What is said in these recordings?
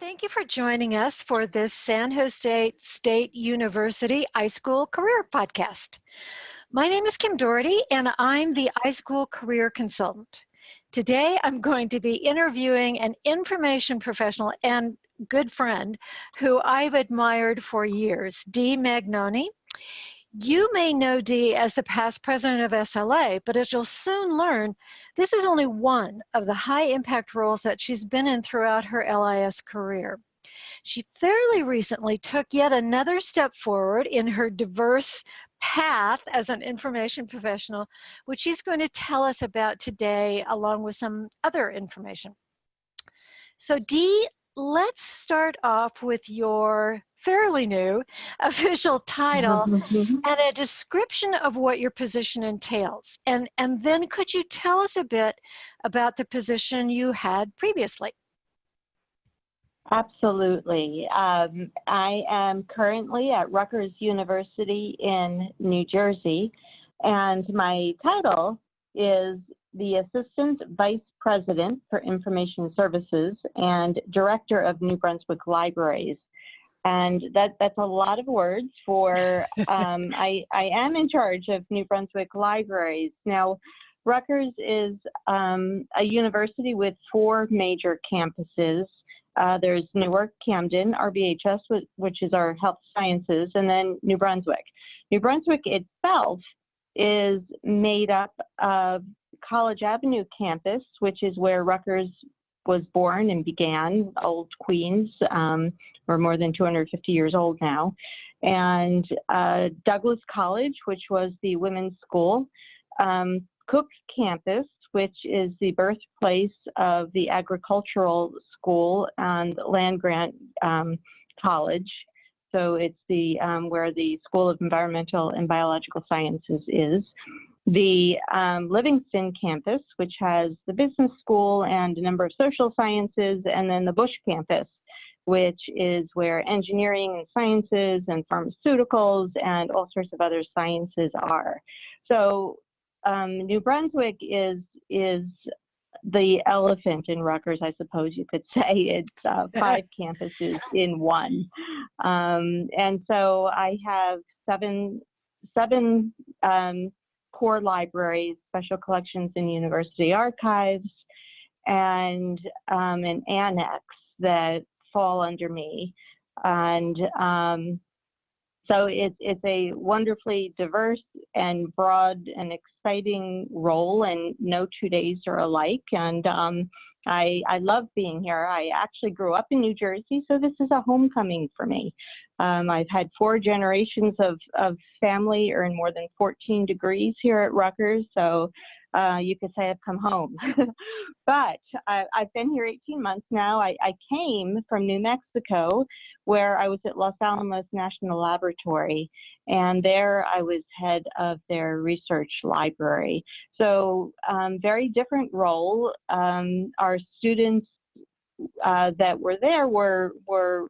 Thank you for joining us for this San Jose State University iSchool Career Podcast. My name is Kim Doherty and I'm the iSchool Career Consultant. Today I'm going to be interviewing an information professional and good friend who I've admired for years, Dee Magnoni. You may know Dee as the past president of SLA, but as you'll soon learn, this is only one of the high impact roles that she's been in throughout her LIS career. She fairly recently took yet another step forward in her diverse path as an information professional, which she's going to tell us about today, along with some other information. So Dee, let's start off with your fairly new official title mm-hmm. and a description of what your position entails. And, and then could you tell us a bit about the position you had previously? Absolutely. Um, I am currently at Rutgers University in New Jersey, and my title is the Assistant Vice President for Information Services and Director of New Brunswick Libraries and that that's a lot of words for um, I, I am in charge of New Brunswick libraries. Now, Rutgers is um, a university with four major campuses. Uh, there's Newark, Camden, RBHS, which is our health sciences, and then New Brunswick. New Brunswick itself is made up of College Avenue campus, which is where Rutgers was born and began, old Queens. Um, we're more than 250 years old now. And uh, Douglass College, which was the women's school. Um, Cook Campus, which is the birthplace of the agricultural school and land grant um, college. So it's the um, where the School of Environmental and Biological Sciences is the um, Livingston campus, which has the business school and a number of social sciences, and then the Busch campus, which is where engineering and sciences and pharmaceuticals and all sorts of other sciences are. So um, New Brunswick is is the elephant in Rutgers, I suppose you could say. It's uh, five campuses in one, um, and so I have seven seven um, core libraries, special collections and university archives, and um, an annex that fall under me. And um, so it, it's a wonderfully diverse and broad and exciting role, and no two days are alike. And um, I, I love being here. I actually grew up in New Jersey, so this is a homecoming for me. Um, I've had four generations of, of family earn more than 14 degrees here at Rutgers, so uh, you could say I've come home. but I, have been here 18 months now. I, I, came from New Mexico, where I was at Los Alamos National Laboratory, and there I was head of their research library. So, um, very different role. Um, our students uh, that were there were were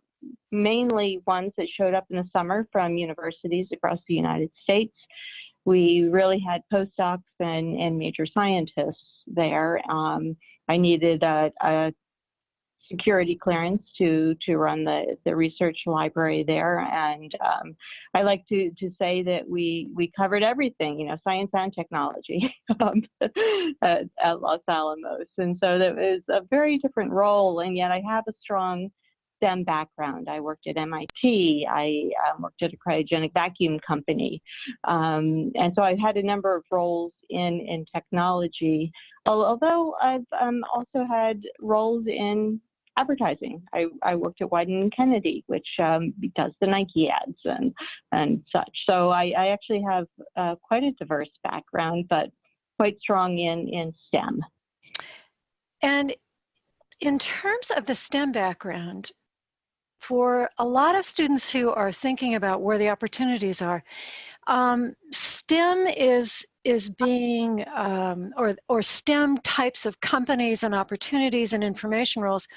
mainly ones that showed up in the summer from universities across the United States we really had postdocs and, and major scientists there. Um, I needed a, a, security clearance to to run the the research library there, and um, I like to to say that we we covered everything, you know, science and technology um, at, at Los Alamos, and so that was a very different role, and yet I have a strong STEM background. I worked at MIT. I um, worked at a cryogenic vacuum company. Um, and so I've had a number of roles in, in technology, although I've um, also had roles in advertising. I, I worked at Wieden Kennedy, which um, does the Nike ads and, and such. So I, I actually have uh, quite a diverse background, but quite strong in, in STEM. And in terms of the STEM background, for a lot of students who are thinking about where the opportunities are, um, STEM is is being um, or or STEM types of companies and opportunities and information roles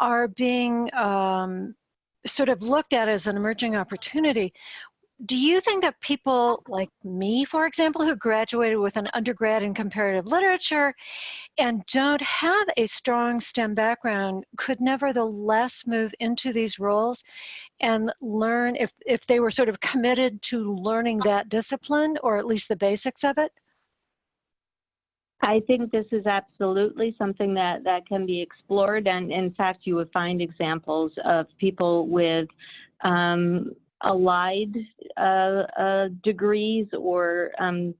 are being um, sort of looked at as an emerging opportunity. Do you think that people like me, for example, who graduated with an undergrad in comparative literature and don't have a strong STEM background could nevertheless move into these roles and learn if, if they were sort of committed to learning that discipline or at least the basics of it? I think this is absolutely something that, that can be explored. And in fact, you would find examples of people with um, allied uh, uh, degrees or um,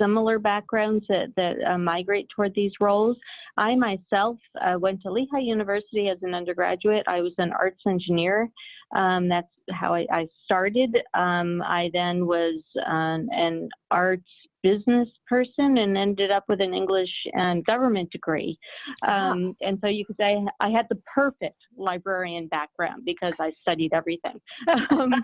similar backgrounds that, that uh, migrate toward these roles. I myself uh, went to Lehigh University as an undergraduate. I was an arts engineer. Um, that's how I, I started. Um, I then was um, an arts business person and ended up with an English and government degree. Um, and so you could say I had the perfect librarian background because I studied everything. um,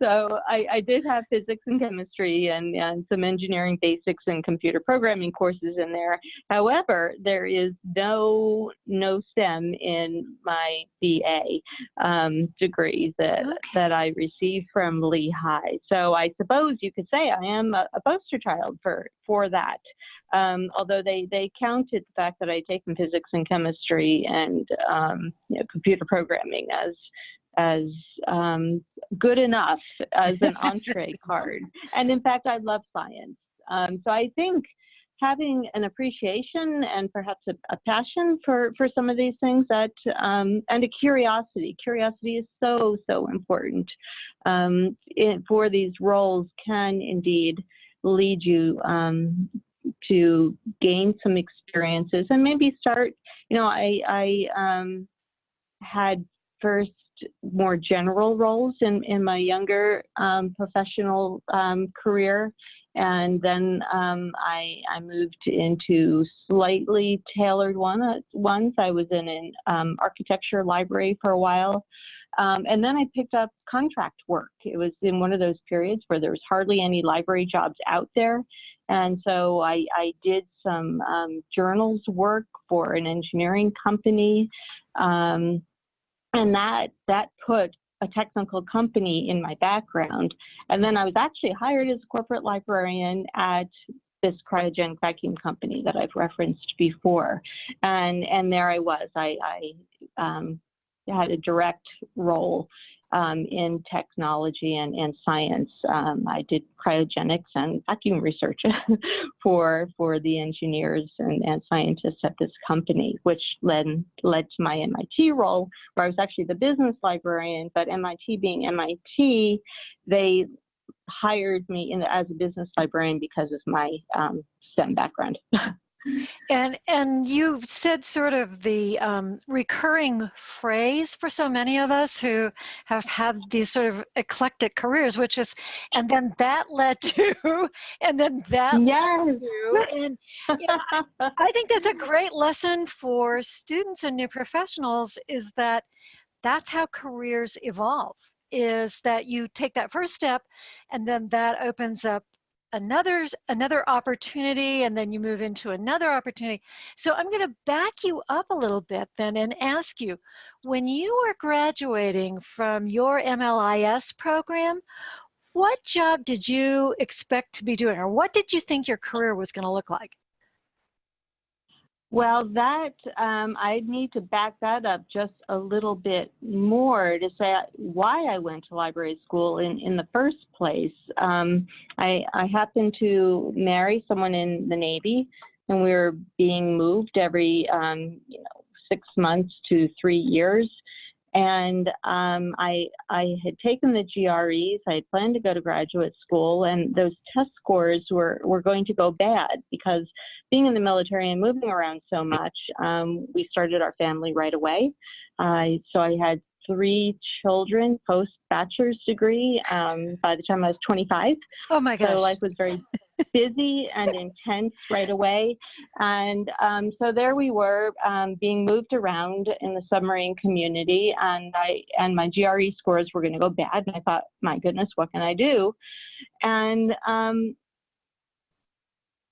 so I, I, did have physics and chemistry and, and some engineering basics and computer programming courses in there. However, there is no no STEM in my BA um, degree that okay. that I received from Lehigh. So I suppose you could say I am a, a poster child for for that. Um, although they they counted the fact that I'd taken physics and chemistry and um, you know, computer programming as as um, good enough as an entree card. And in fact, I love science. Um, so I think having an appreciation and perhaps a, a, passion for, for some of these things that um, and a curiosity. Curiosity is so so important um, in, for these roles can indeed lead you um, to gain some experiences and maybe start. You know, I I um, had first more general roles in, in my younger um, professional um, career and then um, I, I moved into slightly tailored one, uh, ones. I was in an um, architecture library for a while. Um, and then I picked up contract work. It was in one of those periods where there was hardly any library jobs out there. And so I, I did some um, journals work for an engineering company. Um, and that, that put a technical company in my background. And then I was actually hired as a corporate librarian at this cryogenic vacuum company that I've referenced before. And, and there I was. I, I um, had a direct role um, in technology and, and science. Um, I did cryogenics and vacuum research for for the engineers and, and scientists at this company, which led led to my MIT role, where I was actually the business librarian. But MIT being MIT, they hired me in, as a business librarian because of my um, STEM background. And and you said sort of the um, recurring phrase for so many of us who have had these sort of eclectic careers, which is, and then that led to, and then that yes. led to, and you know, I, I think that's a great lesson for students and new professionals. Is that that's how careers evolve is that you take that first step and then that opens up another another opportunity and then you move into another opportunity. So i'm going to back you up a little bit then and ask you when you were graduating from your mlis program what job did you expect to be doing or what did you think your career was going to look like well, that um, I need to back that up just a little bit more to say why I went to library school in, in the first place. Um, I, I happened to marry someone in the Navy, and we were being moved every um, you know six months to three years. And um, I, I had taken the GREs. I had planned to go to graduate school, and those test scores were, were going to go bad because being in the military and moving around so much, um, we started our family right away. Uh, so I had three children post bachelor's degree um, by the time I was 25. Oh my gosh. So life was very busy and intense right away. And um, so there we were um, being moved around in the submarine community and I and my GRE scores were going to go bad. And I thought, my goodness, what can I do? And um,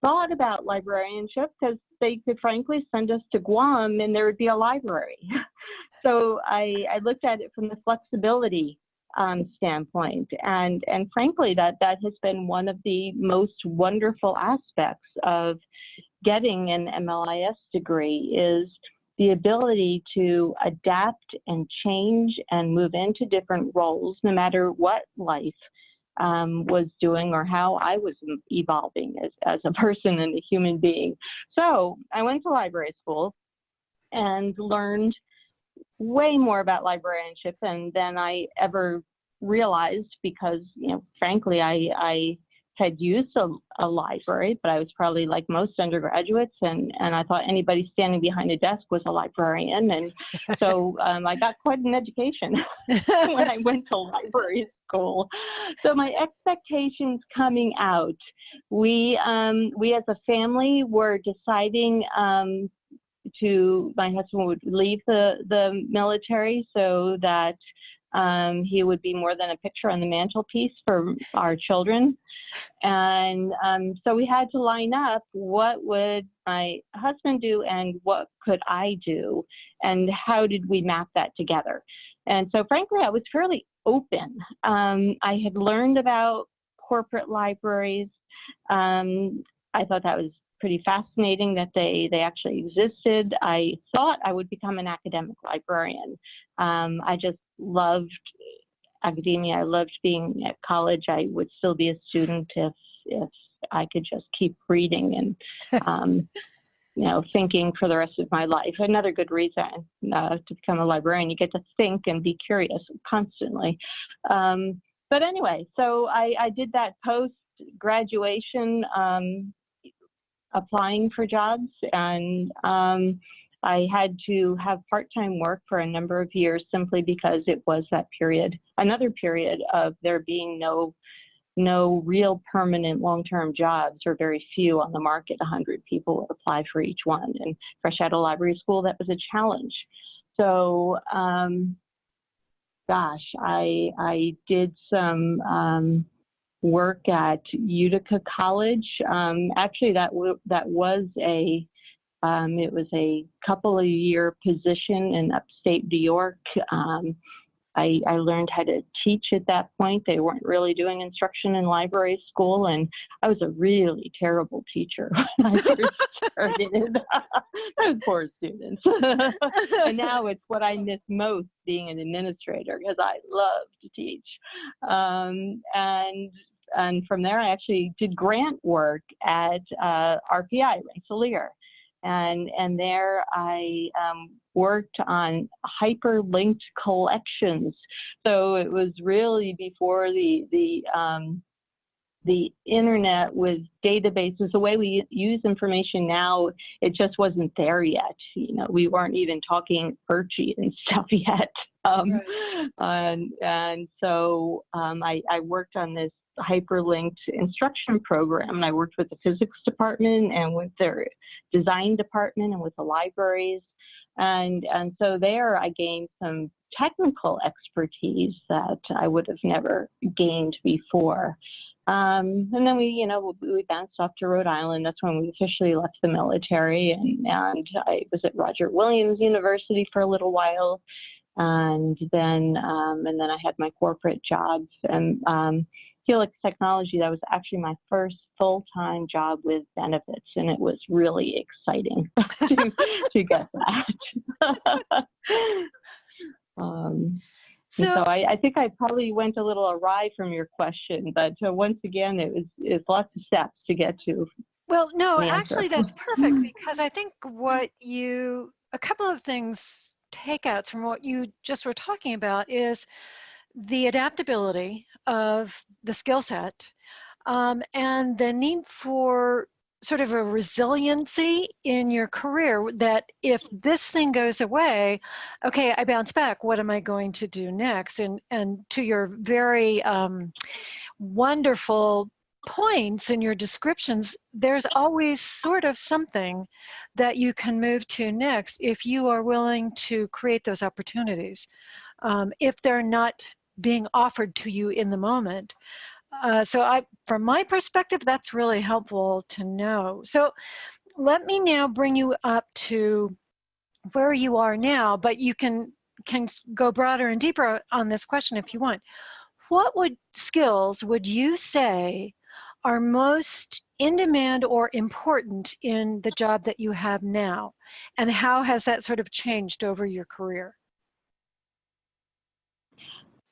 thought about librarianship because they could frankly send us to Guam and there would be a library. so I, I looked at it from the flexibility um, standpoint. And, and frankly, that, that has been one of the most wonderful aspects of getting an MLIS degree is the ability to adapt and change and move into different roles, no matter what life um, was doing or how I was evolving as, as a person and a human being. So I went to library school and learned way more about librarianship than, than I ever realized because, you know, frankly, I, I had used a, a, library, but I was probably like most undergraduates, and, and I thought anybody standing behind a desk was a librarian. And so um, I got quite an education when I went to library school. So my expectations coming out, we, um, we as a family were deciding um, to, my husband would leave the, the military so that um, he would be more than a picture on the mantelpiece for our children. And um, so we had to line up what would my husband do and what could I do, and how did we map that together. And so, frankly, I was fairly open. Um, I had learned about corporate libraries. Um, I thought that was pretty fascinating that they, they actually existed. I thought I would become an academic librarian. Um, I just loved academia. I loved being at college. I would still be a student if, if I could just keep reading and, um, you know, thinking for the rest of my life. Another good reason uh, to become a librarian, you get to think and be curious constantly. Um, but anyway, so I, I did that post graduation um, applying for jobs and um, I had to have part-time work for a number of years simply because it was that period, another period of there being no no real permanent long-term jobs or very few on the market. 100 people would apply for each one. And fresh out of library school, that was a challenge. So, um, gosh, I, I did some um, work at Utica College. Um, actually, that that was a um, it was a couple of year position in upstate New York. Um, I, I, learned how to teach at that point. They weren't really doing instruction in library school, and I was a really terrible teacher when I first started. Those poor students. and now it's what I miss most being an administrator because I love to teach. Um, and and from there, I actually did grant work at uh, RPI, Rensselaer. And, and there I um, worked on hyperlinked collections. So it was really before the, the, um, the internet with databases, the way we use information now, it just wasn't there yet. You know, we weren't even talking Archie and stuff yet. Um, right. and, and so um, I, I worked on this hyperlinked instruction program. And I worked with the physics department and with their design department and with the libraries. And, and so there I gained some technical expertise that I would have never gained before. Um, and then we, you know, we bounced off to Rhode Island. That's when we officially left the military. And, and I was at Roger Williams University for a little while. And then, um, and then I had my corporate jobs. And um, Helix Technology, that was actually my first full-time job with benefits, and it was really exciting to, to get that. um, so, so I, I, think I probably went a little awry from your question, but uh, once again, it was it's lots of steps to get to. Well, no, actually, that's perfect because I think what you a couple of things takeouts from what you just were talking about is the adaptability of the skill set um, and the need for sort of a resiliency in your career that if this thing goes away, okay, I bounce back, what am I going to do next? And, and to your very um, wonderful points in your descriptions, there's always sort of something that you can move to next if you are willing to create those opportunities. Um, if they're not being offered to you in the moment. Uh, so I, from my perspective, that's really helpful to know. So let me now bring you up to where you are now, but you can can go broader and deeper on this question if you want. What would skills would you say are most in demand or important in the job that you have now? And how has that sort of changed over your career?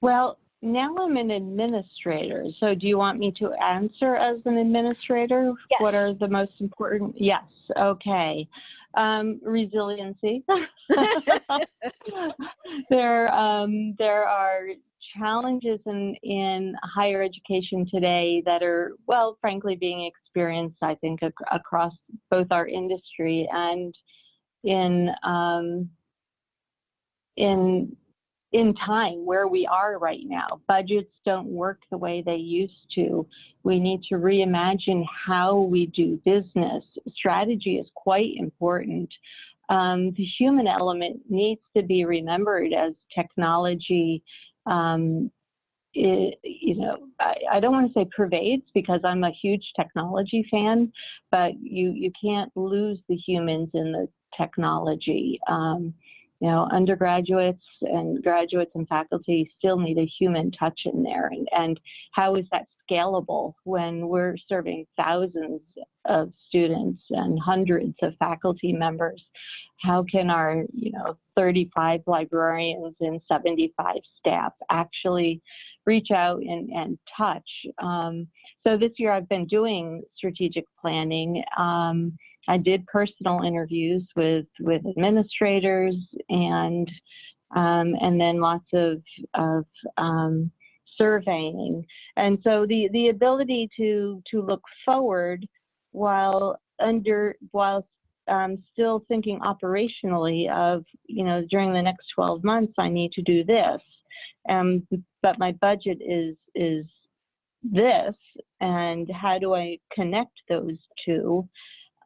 Well, now I'm an administrator. So do you want me to answer as an administrator? Yes. What are the most important? Yes. Okay. Um, resiliency. there, um, there are challenges in, in higher education today that are, well, frankly, being experienced, I think, ac across both our industry and in um, in in time where we are right now. Budgets don't work the way they used to. We need to reimagine how we do business. Strategy is quite important. Um, the human element needs to be remembered as technology. Um, it, you know, I, I don't want to say pervades because I'm a huge technology fan, but you you can't lose the humans in the technology. Um, you know, undergraduates and graduates and faculty still need a human touch in there. And, and how is that scalable when we're serving thousands of students and hundreds of faculty members? How can our, you know, 35 librarians and 75 staff actually reach out and, and touch? Um, so this year I've been doing strategic planning. Um, I did personal interviews with with administrators and um, and then lots of of um, surveying. And so the the ability to to look forward while under while um, still thinking operationally of you know during the next 12 months I need to do this, um, but my budget is is this, and how do I connect those two?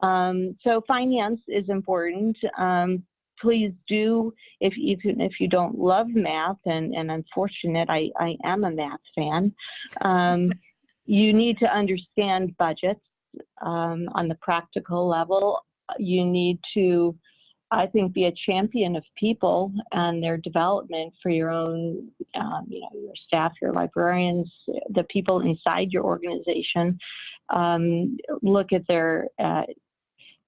Um, so finance is important. Um, please do, if you if you don't love math, and, and unfortunate, I, I am a math fan, um, you need to understand budgets um, on the practical level. You need to, I think, be a champion of people and their development for your own, um, you know, your staff, your librarians, the people inside your organization. Um, look at their uh,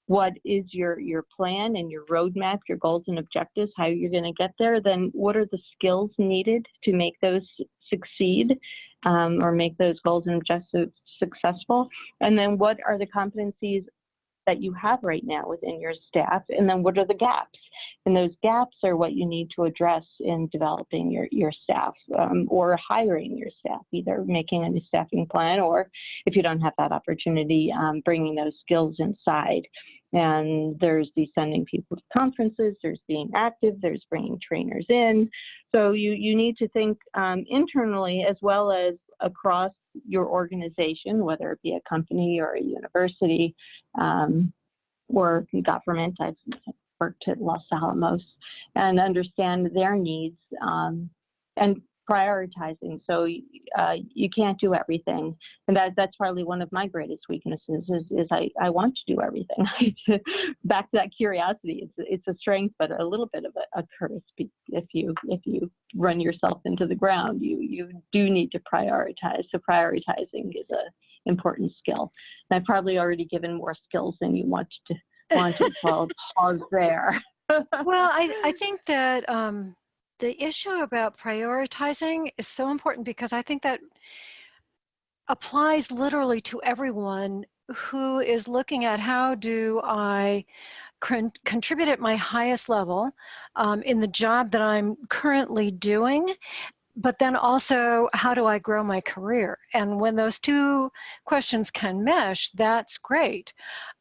what is your your plan and your roadmap, your goals and objectives, how you're going to get there, then what are the skills needed to make those succeed um, or make those goals and objectives successful? And then what are the competencies that you have right now within your staff? And then what are the gaps? And those gaps are what you need to address in developing your, your staff um, or hiring your staff, either making a new staffing plan or if you don't have that opportunity, um, bringing those skills inside. And there's the sending people to conferences, there's being active, there's bringing trainers in. So you, you need to think um, internally as well as across your organization, whether it be a company or a university um, or government. I've worked at Los Alamos and understand their needs um, and prioritizing. So uh, you can't do everything, and that that's probably one of my greatest weaknesses. Is, is I, I want to do everything. Back to that curiosity, it's it's a strength, but a little bit of a, a curse. If you if you run yourself into the ground, you you do need to prioritize. So prioritizing is a important skill. And I've probably already given more skills than you wanted to wanted. So I'll pause there. well, I I think that. Um, the issue about prioritizing is so important because I think that applies literally to everyone who is looking at how do I con contribute at my highest level um, in the job that I'm currently doing, but then also how do I grow my career? And when those two questions can mesh, that's great.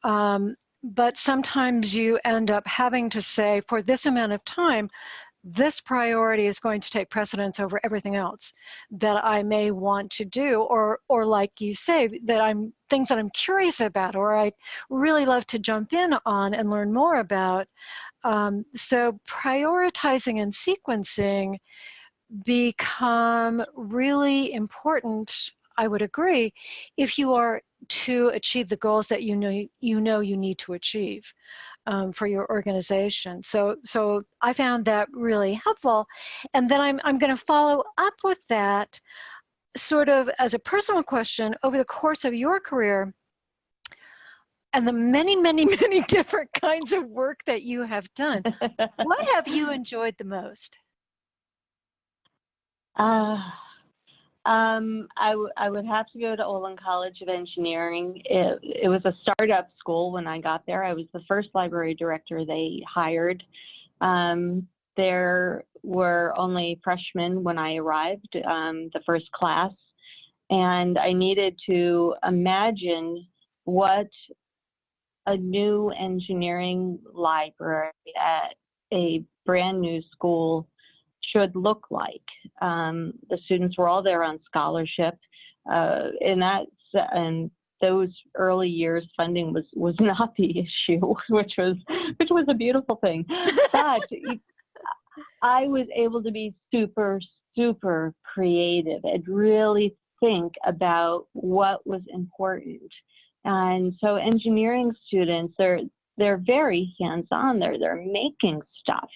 Um, but sometimes you end up having to say, for this amount of time, this priority is going to take precedence over everything else that I may want to do or or like you say that I'm things that I'm curious about or I really love to jump in on and learn more about. Um, so prioritizing and sequencing become really important I would agree if you are to achieve the goals that you know you know you need to achieve um, for your organization. So, so I found that really helpful. And then I'm, I'm going to follow up with that sort of as a personal question over the course of your career and the many, many, many different kinds of work that you have done. what have you enjoyed the most? Uh, um, I, I would have to go to Olin College of Engineering. It, it was a startup school when I got there. I was the first library director they hired. Um, there were only freshmen when I arrived, um, the first class, and I needed to imagine what a new engineering library at a brand new school should look like. Um, the students were all there on scholarship, uh, and that's and those early years funding was was not the issue, which was which was a beautiful thing. But I was able to be super super creative and really think about what was important. And so engineering students, they're they're very hands-on. They're they're making stuff,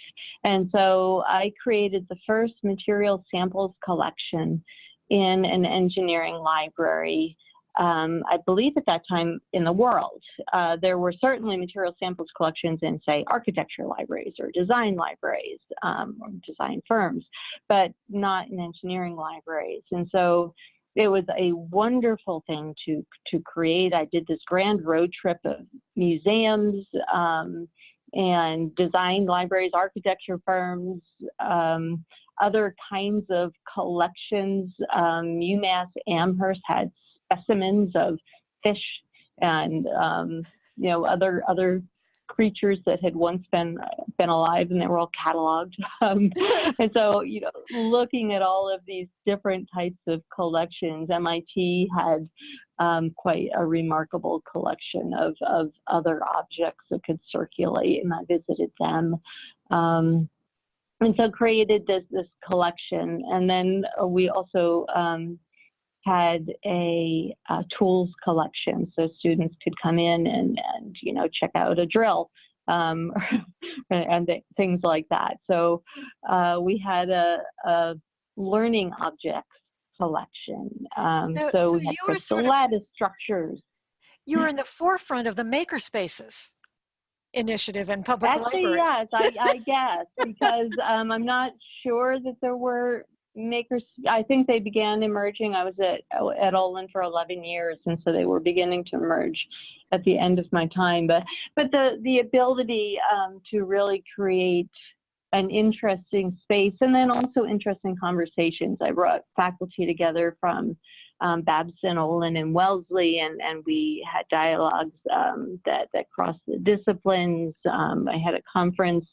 and so I created the first material samples collection in an engineering library. Um, I believe at that time in the world. Uh, there were certainly material samples collections in, say, architecture libraries or design libraries um, or design firms, but not in engineering libraries. And so it was a wonderful thing to to create. I did this grand road trip of museums um, and design libraries, architecture firms, um, other kinds of collections. Um, UMass Amherst had specimens of fish and um, you know other other creatures that had once been been alive and they were all cataloged. Um, and so, you know, looking at all of these different types of collections, MIT had um, quite a remarkable collection of, of other objects that could circulate, and I visited them. Um, and so created this this collection, and then we also um, had a, a, tools collection so students could come in and, and you know check out a drill um, and th things like that. So uh, we had a, a, learning objects collection. Um, so, so, we had crystal lattice structures. You were in the forefront of the makerspaces initiative in public Actually, libraries. yes, I, I guess, because um, I'm not sure that there were makers i think they began emerging. I was at at olin for 11 years and so they were beginning to emerge at the end of my time. But but the the ability um, to really create an interesting space and then also interesting conversations. I brought faculty together from um, Babson, Olin, and Wellesley, and, and we had dialogues um, that, that crossed the disciplines. Um, I had a conference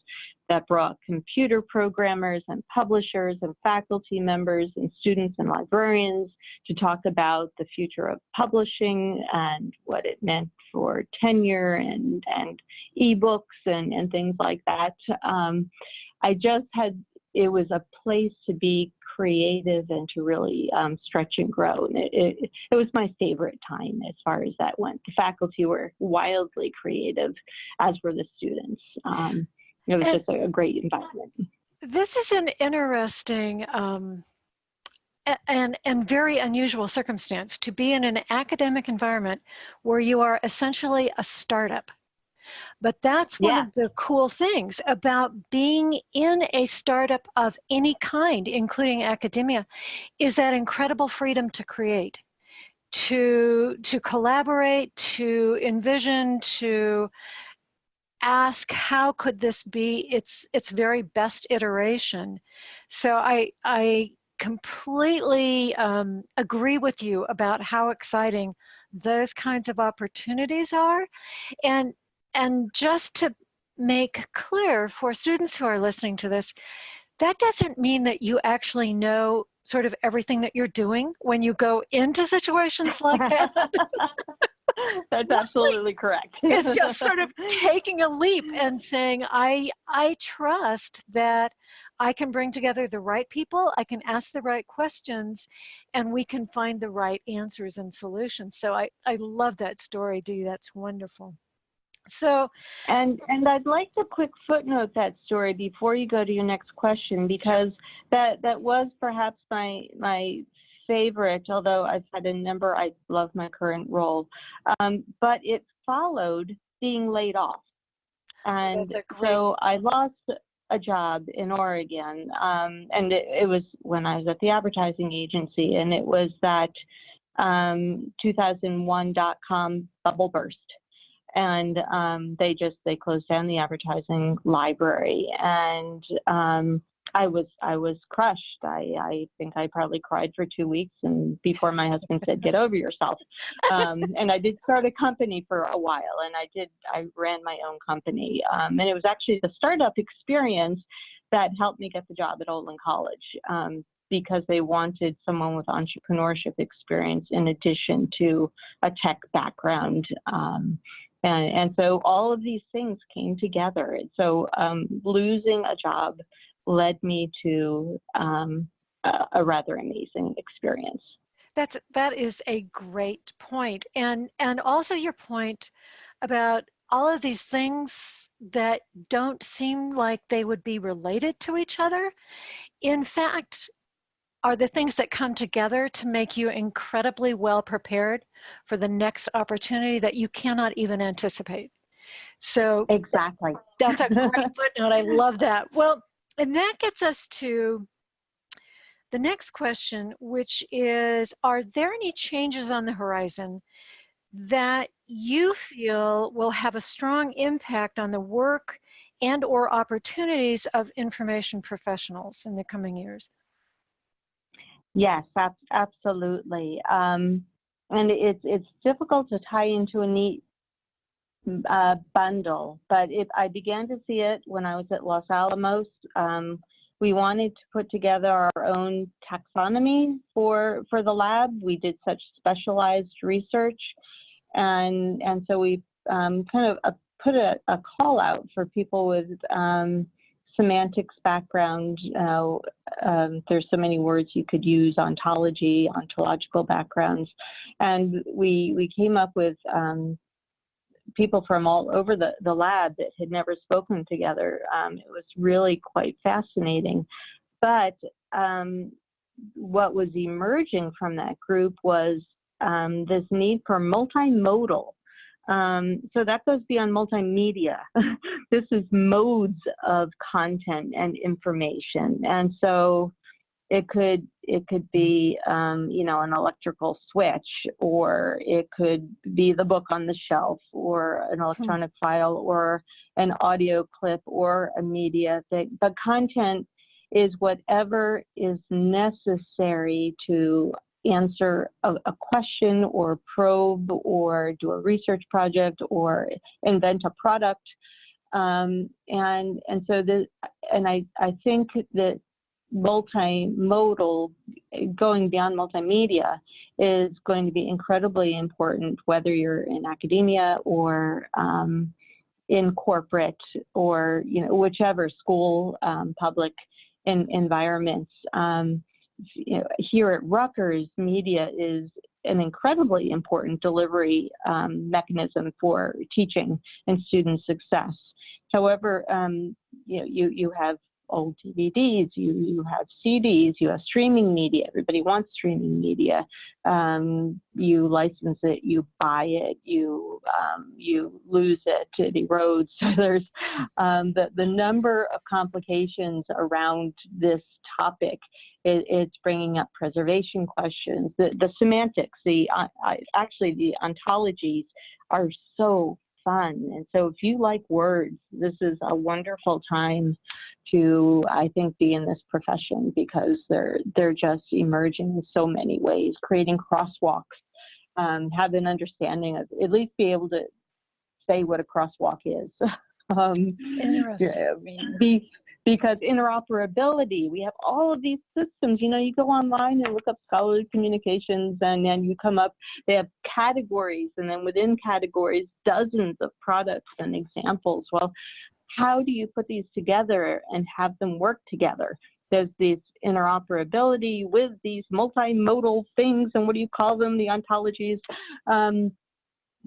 that brought computer programmers and publishers and faculty members and students and librarians to talk about the future of publishing and what it meant for tenure and, and ebooks and, and things like that. Um, I just had, it was a place to be creative and to really um, stretch and grow. And it, it, it, was my favorite time as far as that went. The faculty were wildly creative, as were the students. Um, it was and just a, a, great environment. This is an interesting um, and, and very unusual circumstance to be in an academic environment where you are essentially a startup. But that's one yeah. of the cool things about being in a startup of any kind, including academia, is that incredible freedom to create, to, to collaborate, to envision, to ask how could this be? Its its very best iteration. So i i completely um, agree with you about how exciting those kinds of opportunities are. And and just to make clear for students who are listening to this that doesn't mean that you actually know sort of everything that you're doing when you go into situations like that That's absolutely correct. it's just sort of taking a leap and saying, I, I trust that I can bring together the right people, I can ask the right questions, and we can find the right answers and solutions. So I, I love that story, Dee. That's wonderful. So, and and I'd like to quick footnote that story before you go to your next question because that that was perhaps my my favorite. Although I've had a number, I love my current role, um, but it followed being laid off, and so I lost a job in Oregon, um, and it, it, was when I was at the advertising agency, and it was that um, 2001 dot com bubble burst and um, they just they closed down the advertising library and um, I was I was crushed. I, I think I probably cried for two weeks and before my husband said, Get over yourself. Um, and I did start a company for a while and I did I ran my own company. Um, and it was actually the startup experience that helped me get the job at Olin College. Um, because they wanted someone with entrepreneurship experience in addition to a tech background. Um, and, and so all of these things came together. And So um, losing a job led me to um, a, a rather amazing experience. That's that is a great point, and and also your point about all of these things that don't seem like they would be related to each other. In fact, are the things that come together to make you incredibly well prepared for the next opportunity that you cannot even anticipate. So exactly. That's a great footnote. I love that. Well, and that gets us to the next question, which is, are there any changes on the horizon that you feel will have a strong impact on the work and or opportunities of information professionals in the coming years? Yes, absolutely. Um, and it's it's difficult to tie into a neat uh, bundle, but if I began to see it when I was at Los Alamos. Um, we wanted to put together our own taxonomy for for the lab. We did such specialized research, and and so we um, kind of uh, put a, a, call out for people with um, semantics background. Uh, um, there's so many words you could use, ontology, ontological backgrounds. And we, we came up with um, people from all over the, the lab that had never spoken together. Um, it was really quite fascinating. But um, what was emerging from that group was um, this need for multimodal um, so that goes beyond multimedia. this is modes of content and information. And so it could it could be um, you know an electrical switch or it could be the book on the shelf or an hmm. electronic hmm. file or an audio clip or a media thing. The content is whatever is necessary to answer a, a, question or probe or do a research project or invent a product. Um, and and so the and I, I think that multimodal going beyond multimedia is going to be incredibly important whether you're in academia or um, in corporate or you know whichever school um, public in, environments um, you know, here at Rutgers, media is an incredibly important delivery um, mechanism for teaching and student success. However, um, you know, you, you have old DVDs, you, you have CDs, you have streaming media. Everybody wants streaming media. Um, you license it, you buy it, you um, you lose it, it erodes. There's um, the the number of complications around this topic. It, it's bringing up preservation questions, the, the semantics, the uh, actually the ontologies are so fun. And so if you like words, this is a wonderful time to, I think, be in this profession because they're they're just emerging in so many ways, creating crosswalks, um, have an understanding of at least be able to say what a crosswalk is. um, Interesting. Be, because interoperability, we have all of these systems. You know, you go online and look up scholarly communications, and then you come up, they have categories, and then within categories, dozens of products and examples. Well, how do you put these together and have them work together? There's this interoperability with these multimodal things, and what do you call them? The ontologies. Um,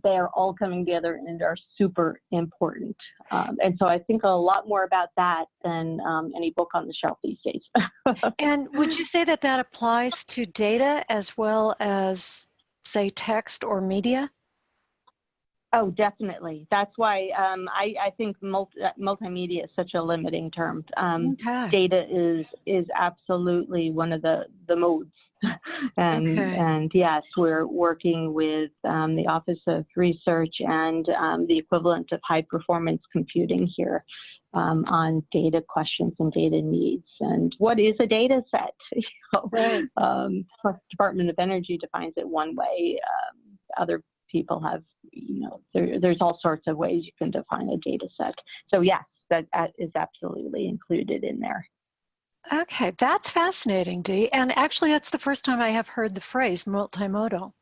they're all coming together and are super important. Um, and so I think a lot more about that than um, any book on the shelf these days. and would you say that that applies to data as well as, say, text or media? Oh, definitely. That's why um, I, I, think multi, multimedia is such a limiting term. Um, okay. Data is is absolutely one of the the modes, and okay. and yes, we're working with um, the Office of Research and um, the equivalent of high performance computing here um, on data questions and data needs. And what is a data set? you know, right. Um, Department of Energy defines it one way. other people have, you know, there, there's all sorts of ways you can define a data set. So yes, that, that is absolutely included in there. Okay, that's fascinating, Dee. And actually, that's the first time I have heard the phrase multimodal.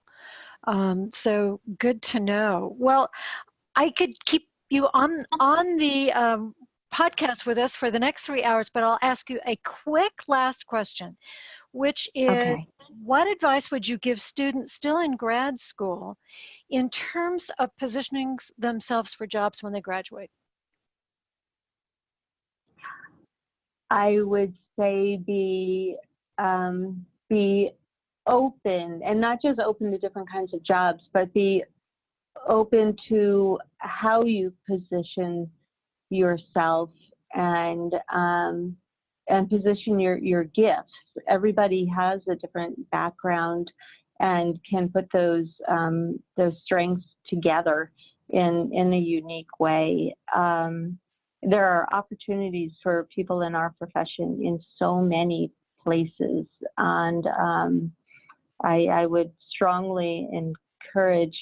Um, so good to know. Well, I could keep you on on the um, podcast with us for the next three hours, but I'll ask you a quick last question, which is okay. what advice would you give students still in grad school in terms of positioning themselves for jobs when they graduate? I would say be um, be open and not just open to different kinds of jobs, but be open to how you position yourself and um, and position your your gifts. Everybody has a different background and can put those um, those strengths together in in a unique way. Um, there are opportunities for people in our profession in so many places, and um, I, I would strongly encourage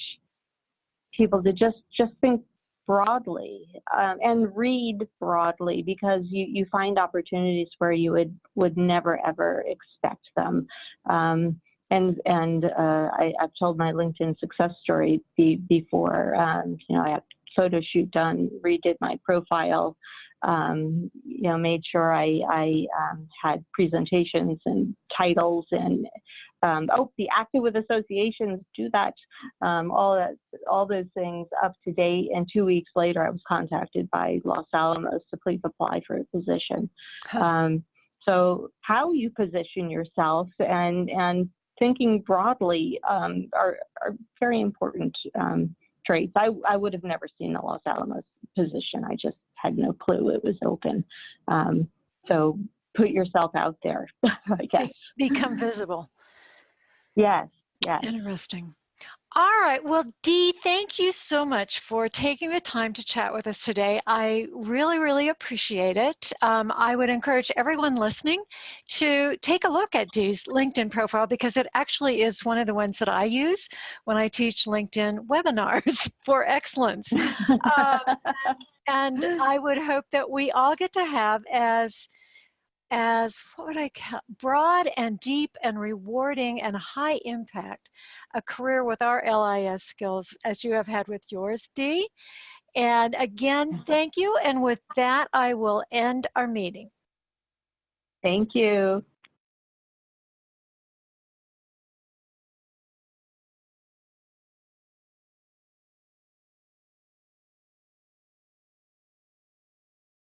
people to just just think broadly um, and read broadly because you, you find opportunities where you would would never ever expect them. Um, and and uh, I, have told my LinkedIn success story be, before. Um, you know, I had photo shoot done, redid my profile, um, you know, made sure I, I um, had presentations and titles and um, oh, be active with associations, do that, um, all that, all those things up to date. And two weeks later, I was contacted by Los Alamos to please apply for a position. Huh. Um, so how you position yourself and and thinking broadly um, are, are very important um, traits. I, I would have never seen the Los Alamos position. I just had no clue it was open. Um, so put yourself out there, I guess. Become visible. Yes, yes. Interesting. All right. Well, Dee, thank you so much for taking the time to chat with us today. I really, really appreciate it. Um, I would encourage everyone listening to take a look at Dee's LinkedIn profile because it actually is one of the ones that I use when I teach LinkedIn webinars for excellence. um, and I would hope that we all get to have as as what would I call broad and deep and rewarding and high impact a career with our LIS skills as you have had with yours, Dee. And again, thank you. And with that, I will end our meeting. Thank you.